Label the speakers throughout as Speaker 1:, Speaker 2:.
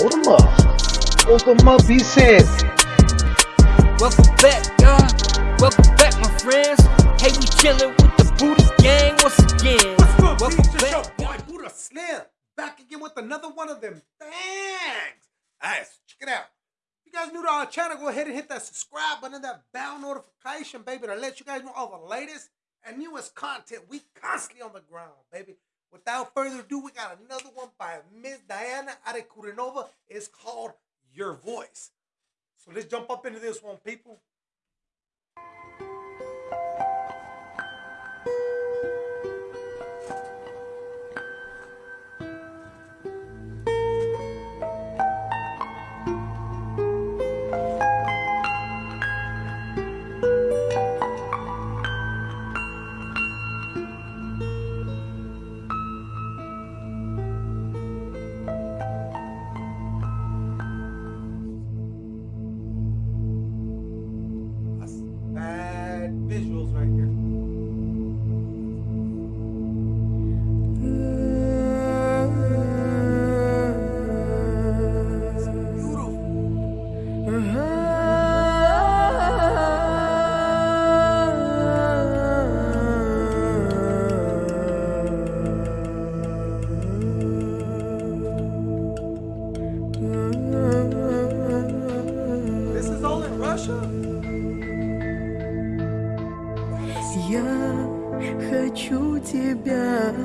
Speaker 1: Hold them up. Hold up, he said.
Speaker 2: Welcome back, y'all. Welcome back, my friends. Hey, we chillin' with the Buddha gang once again.
Speaker 3: What's good,
Speaker 2: Welcome
Speaker 3: Welcome
Speaker 2: back.
Speaker 3: Show? Boy, Buddha Slim. Back again with another one of them bangs. Nice. Check it out. If you guys new to our channel, go ahead and hit that subscribe button and that bell notification, baby, to let you guys know all the latest and newest content. We constantly on the ground, baby. Without further ado, we got another one by Miss Diana Ankudinova. It's called Your Voice. So let's jump up into this one, people.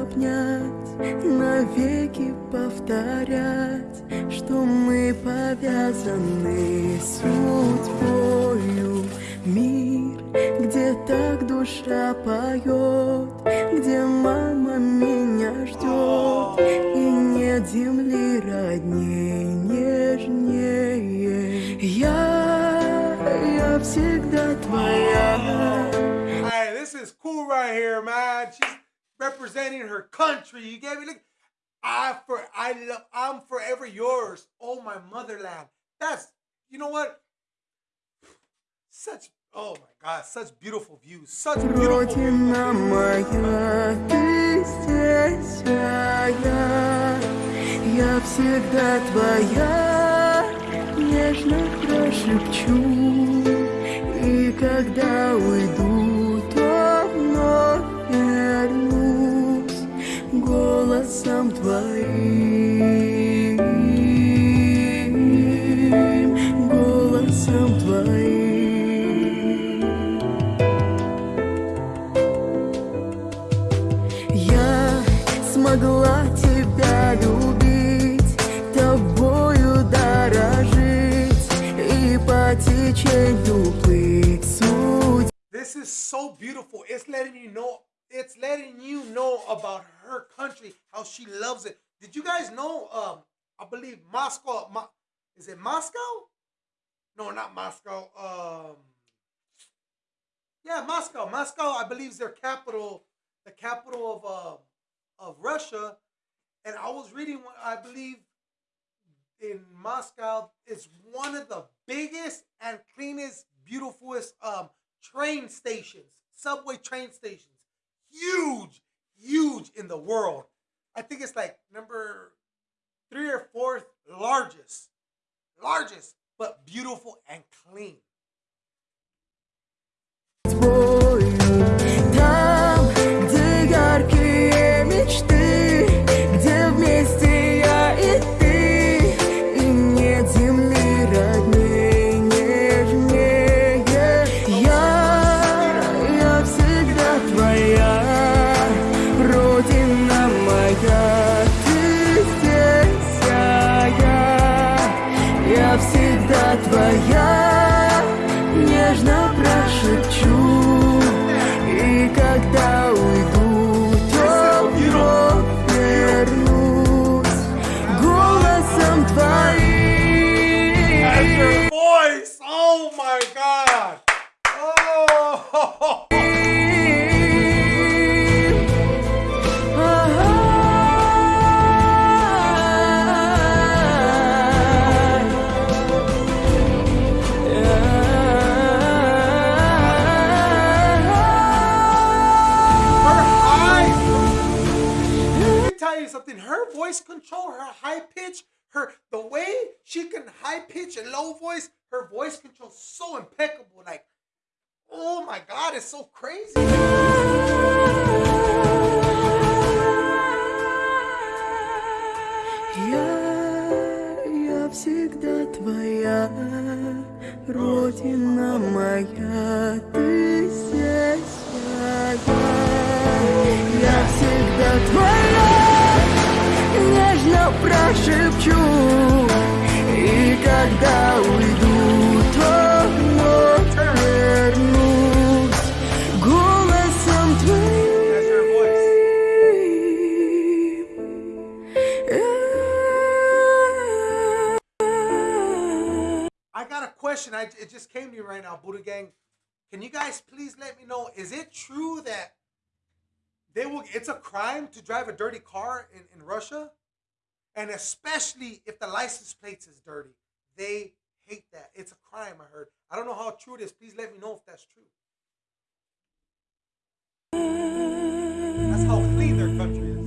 Speaker 4: Обнять, навеки повторять, что мы повязаны судьбою. Мир, где так душа поет, где мама меня ждет, и нет земли родней
Speaker 3: representing her country. You gave me look. I for I love I'm forever yours. Oh my motherland. That's you know what? Such oh my god, such beautiful views. Such beautiful views.
Speaker 4: Голосом твоим, голосом твоим. Я смогла тебя любить, тобою дорожить и по течению плыть.
Speaker 3: This is so beautiful. It's letting you know. It's letting you know about her country, how she loves it. Did you guys know? Um, I believe Moscow. Mo- is it Moscow? No, not Moscow. Um, yeah, Moscow. Moscow, I believe, is their capital. The capital of uh, of Russia. And I was reading. I believe in Moscow is one of the biggest and cleanest, beautifulest um, train stations, subway train stations. Huge, huge in the world. I think it's like number three or fourth largest, largest, but beautiful and clean. Her voice control, her high pitch, her the way she can high pitch and low voice, her voice control so impeccable. Like, oh my god, it's so crazy.
Speaker 4: Я, я всегда твоя, Родина моя, ты здесь моя. прошепчу, И когда уйду, то вновь вернусь голосом
Speaker 3: That's her
Speaker 4: твоим.
Speaker 3: I got a question. I it just came to me right now, Buddha Gang. Can you guys please let me know? Is it true that they will? It's a crime to drive a dirty car in, in Russia, And especially if the license plates is dirty. They hate that. It's a crime. I heard. I don't know how true it is. Please let me know if that's true. That's how clean their country is.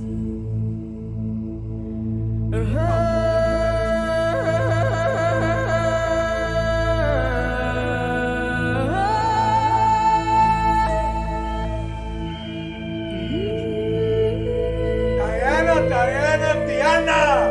Speaker 3: Diana, Diana, Diana!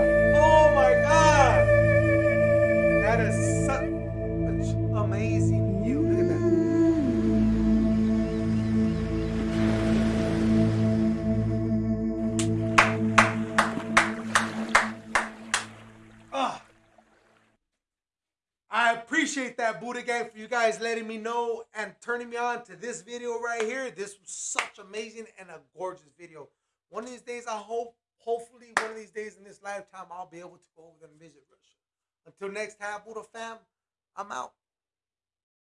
Speaker 3: Appreciate that Buddha Gang for you guys letting me know and turning me on to this video right here. This was such amazing and a gorgeous video. One of these days, I hope, hopefully, one of these days in this lifetime, I'll be able to go over there and visit Russia. Until next time, Buddha fam, I'm out.